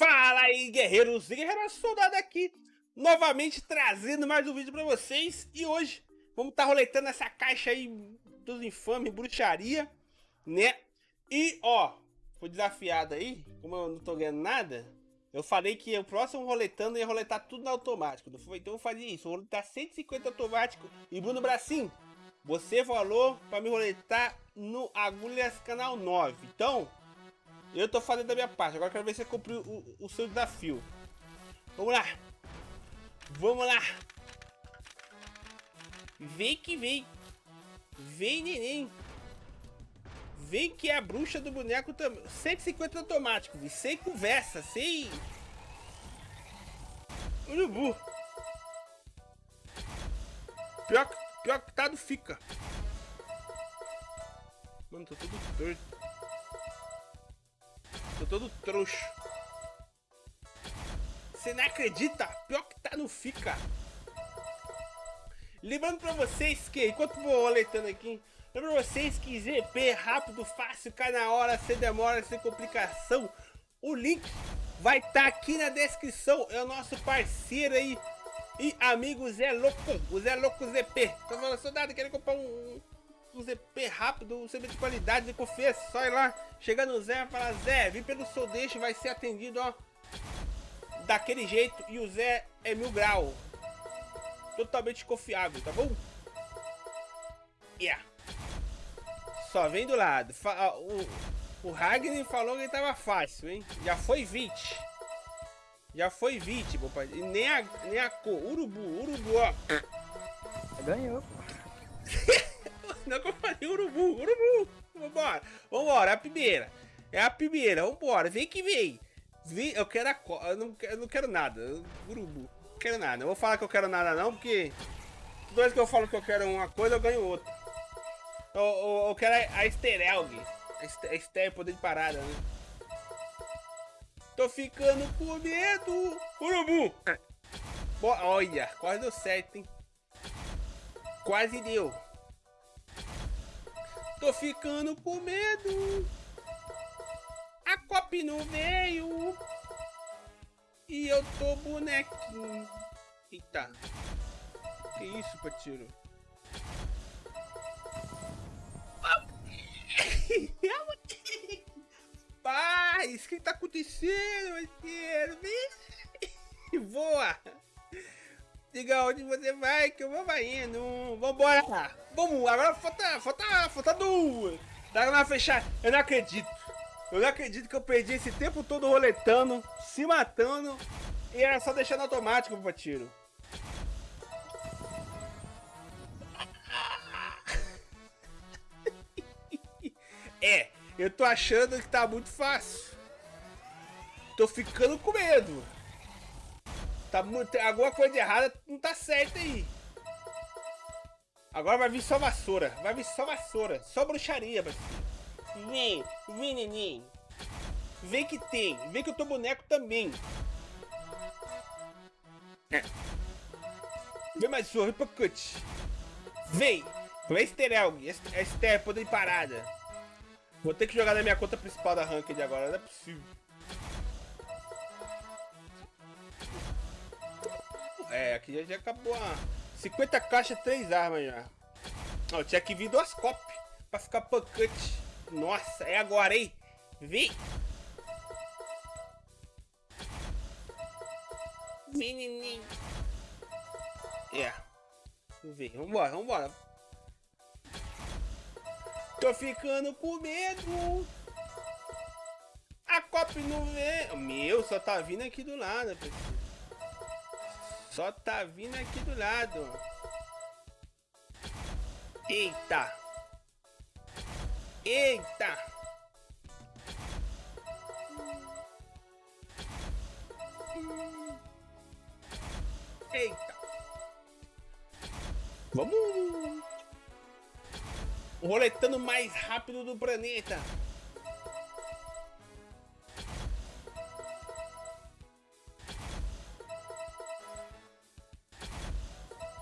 Fala aí, guerreiros e guerreiras, soldado aqui, novamente trazendo mais um vídeo pra vocês. E hoje vamos estar tá roletando essa caixa aí dos infames, bruxaria, né? E, ó, fui desafiado aí, como eu não tô ganhando nada, eu falei que o próximo roletando ia roletar tudo no automático, não foi? Então eu vou fazer isso, vou roletar 150 automático. E Bruno Bracinho, você falou pra me roletar no Agulhas Canal 9, então... Eu tô fazendo da minha parte. Agora quero ver se você cumpriu o, o seu desafio. Vamos lá. Vamos lá. Vem que vem. Vem, neném. Vem que é a bruxa do boneco também. 150 automático, sem conversa, sem... Urubu. Pior, pior que tá fica. Mano, tô tudo torto. Tô todo trouxa. Você não acredita? Pior que tá no fica. Lembrando pra vocês que, enquanto vou alertando aqui, lembra pra vocês que ZP rápido, fácil, cai na hora, sem demora, sem complicação. O link vai estar tá aqui na descrição. É o nosso parceiro aí e amigo Zé Louco, o Zé Louco ZP. Tô falando, soldado, querendo comprar um, um ZP rápido, um CB de qualidade, de confiança, só ir lá, chega no Zé falar, Zé, vim pelo seu deixo, vai ser atendido, ó, daquele jeito, e o Zé é mil grau, totalmente confiável, tá bom? Yeah. Só vem do lado, o, o Ragnar falou que tava fácil, hein, já foi 20. Já foi 20, papai. E nem a, nem a cor. Urubu, urubu, ó. Ganhou, Não que eu falei urubu, urubu. Vambora, vambora, é a primeira. É a primeira, vambora, vem que vem. vem eu quero a eu não, eu não quero nada. Urubu, não quero nada. Não vou falar que eu quero nada não, porque... Toda vez que eu falo que eu quero uma coisa, eu ganho outra. Eu, eu, eu quero a, a Esterelg. A Ester, poder de parada, né? Tô ficando com medo. Urubu. olha, quase deu certo, hein? Quase deu. Tô ficando com medo. A cop não veio. E eu tô bonequinho. Eita. Que isso, Patiro? Paz, o que tá acontecendo, Patiro? Voa! Diga onde você vai, que eu vou indo. Vambora! Vamos, agora falta, falta, falta duas. Dá uma fechar. Eu não acredito. Eu não acredito que eu perdi esse tempo todo roletando, se matando. E era só deixando automático pra tiro. É, eu tô achando que tá muito fácil. Tô ficando com medo. Tá muito, alguma coisa errada não tá certa aí. Agora vai vir só vassoura. Vai vir só vassoura. Só bruxaria, parceiro. Vem, vem, neném. Vem que tem. Vem que eu tô boneco também. É. Vem mais sorro, pacote. Vem. Vem Esterelg. Ester, poder de parada. Vou ter que jogar na minha conta principal da Ranked agora. Não é possível. É, aqui já, já acabou a 50 caixas, 3 armas já. Ó, tinha que vir duas copy pra ficar pancante. Nossa, é agora, hein? Vem! Menininho. É. Vamos ver, vambora, vambora. Tô ficando com medo. A cop não vem. Meu, só tá vindo aqui do lado, pessoal. Só tá vindo aqui do lado. Eita. Eita. Eita. Vamos. Roletando mais rápido do planeta.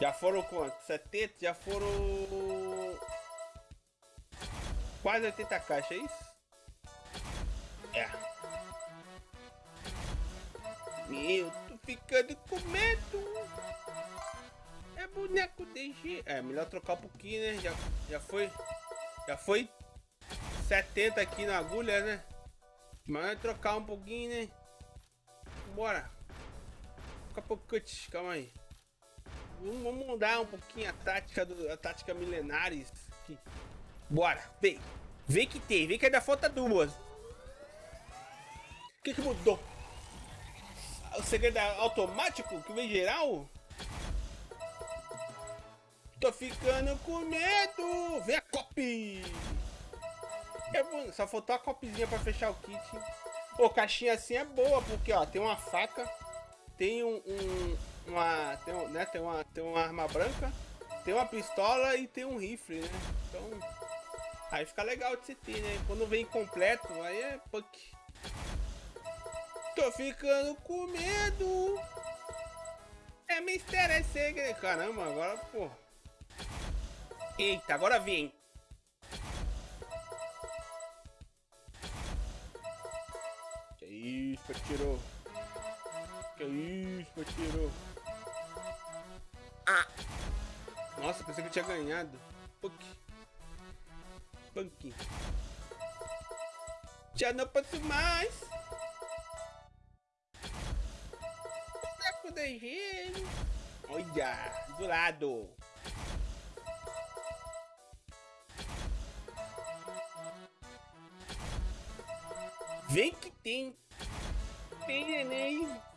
Já foram quanto? 70? Já foram... Quase 80 caixas, é isso? É. Meu, tô ficando com medo. É boneco de É, melhor trocar um pouquinho, né? Já, já foi... Já foi 70 aqui na agulha, né? Mas trocar um pouquinho, né? Bora. Fica pouco, calma aí. Vamos mudar um pouquinho a tática do, a tática milenares aqui. Bora, vem. Vem que tem, vem que ainda falta duas. O que que mudou? O segredo é automático que vem geral? Tô ficando com medo. Vem a copy. É Só faltou a copzinha pra fechar o kit. Pô, caixinha assim é boa, porque ó, tem uma faca, tem um, um uma, tem, né, tem, uma, tem uma arma branca, tem uma pistola e tem um rifle, né? Então, aí fica legal de se ter, né? Quando vem completo, aí é punk. Tô ficando com medo. É mistério, é segredo. Caramba, agora, pô. Eita, agora vem. Que isso, tirou. Que isso, tirou. Ah! Nossa, pensei que eu tinha ganhado. Punk. Punk. Já não posso mais. Saco de gelo. Olha, do lado. Vem que tem. Tem neném.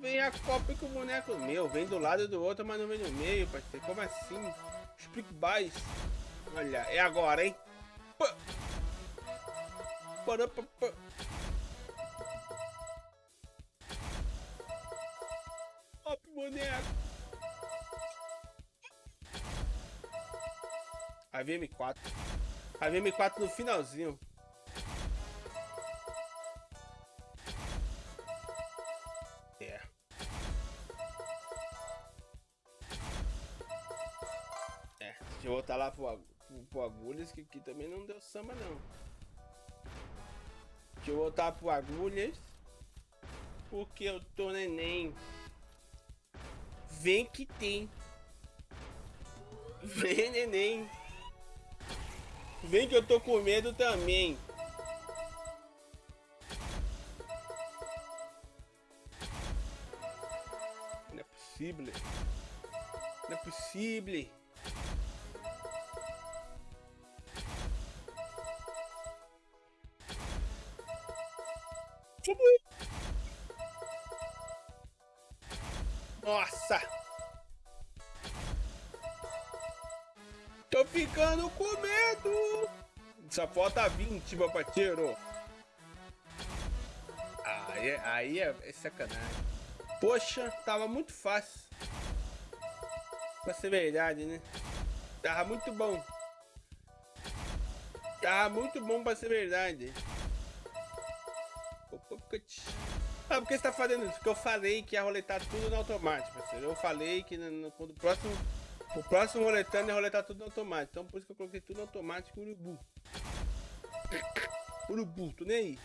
Vem a copa com o boneco meu. Vem do lado do outro, mas não vem no meio, parceiro. Como assim? Explique mais. Olha, é agora, hein? Pá. Pá, pá. Boneco. A VM4. A VM4 no finalzinho. Voltar lá pro, pro, Agulhas, que aqui também não deu samba não. Deixa eu voltar pro Agulhas. Porque eu tô neném. Vem que tem. Vem neném. Vem que eu tô com medo também. Não é possível. Não é possível. Nossa! Tô ficando com medo! Só falta 20, meu parceiro. Aí, aí é, é sacanagem. Poxa, tava muito fácil. Pra ser verdade, né? Tava muito bom. Tava muito bom pra ser verdade. Ah, porque você tá fazendo isso? Porque eu falei que ia roletar tudo no automático, parceiro. Eu falei que no, no, quando o próximo, o próximo roletando ia roletar tudo no automático. Então por isso que eu coloquei tudo no automático, urubu. Urubu, tô nem aí.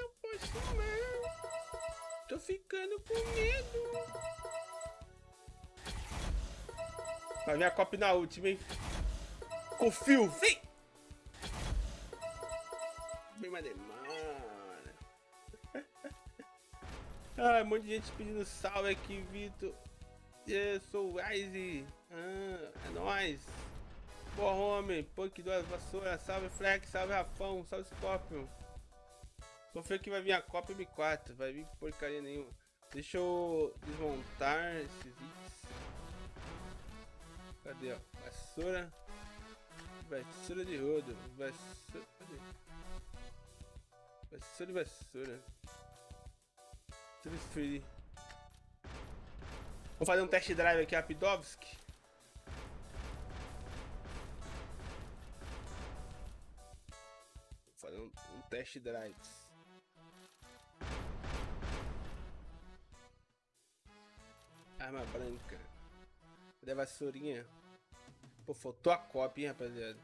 Não posso mais. Tô ficando com medo. Vai minha copa na última, hein? Confio, vem! Bem mais demora. ah, um monte de gente pedindo salve aqui, Vitor. Eu sou o Ice. Ah, é nóis. Boa, homem. Punk duas vassouras. Salve, Flex. Salve, Rafão. Salve, Scorpion. Confio que vai vir a Copa M4. Vai vir porcaria nenhuma. Deixa eu desmontar esses itens. Cadê, ó? Vassoura. Vassoura de rodo. Vassoura. Cadê? Vassoura e vassoura. Vou fazer um test drive aqui rapidovski. Vou fazer um, um test drive. Arma branca. Cadê a vassourinha? Pô, faltou a cópia, hein, rapaziada.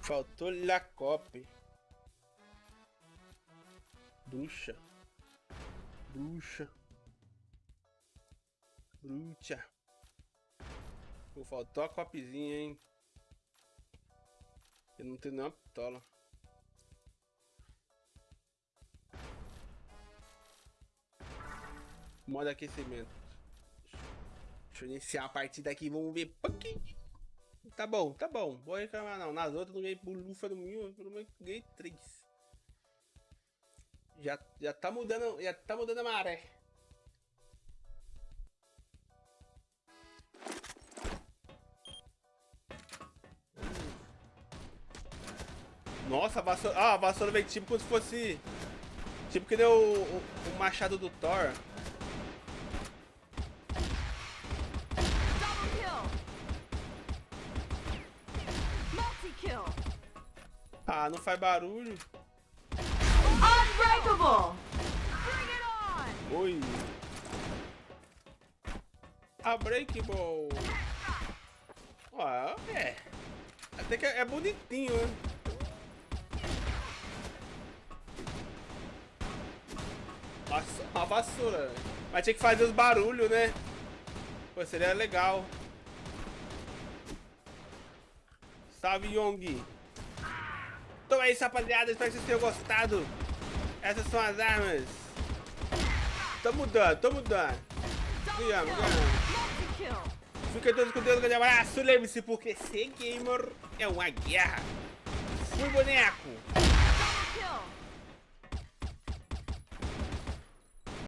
Faltou Lacope. Bruxa. Bruxa. Bruxa. Pô, faltou a copizinha, hein? Eu não tenho nenhuma pistola. Modo aquecimento. Deixa eu iniciar a partida aqui, vamos ver. Tá bom, tá bom. Vou reclamar não. Nas outras não ganhei lufa no mil, pelo menos ganhei três. Já, já tá mudando, já tá mudando a maré. Nossa, a vassoura, ah, a vassoura veio tipo como se fosse, tipo que deu o, o, o machado do Thor. Ah, não faz barulho. Unbreakable! Oi. Unbreakable! Ó, é. Até que é bonitinho, né? Uma vassoura. Mas tinha que fazer os barulhos, né? Pô, seria legal. Salve, Yong. É isso, rapaziada. Espero que vocês tenham gostado. Essas são as armas. Tamo dando, tamo dando. Ganhamos, ganhamos. Fiquem todos com Deus, um grande abraço. Lembre-se, porque ser gamer é uma guerra. Fui, boneco.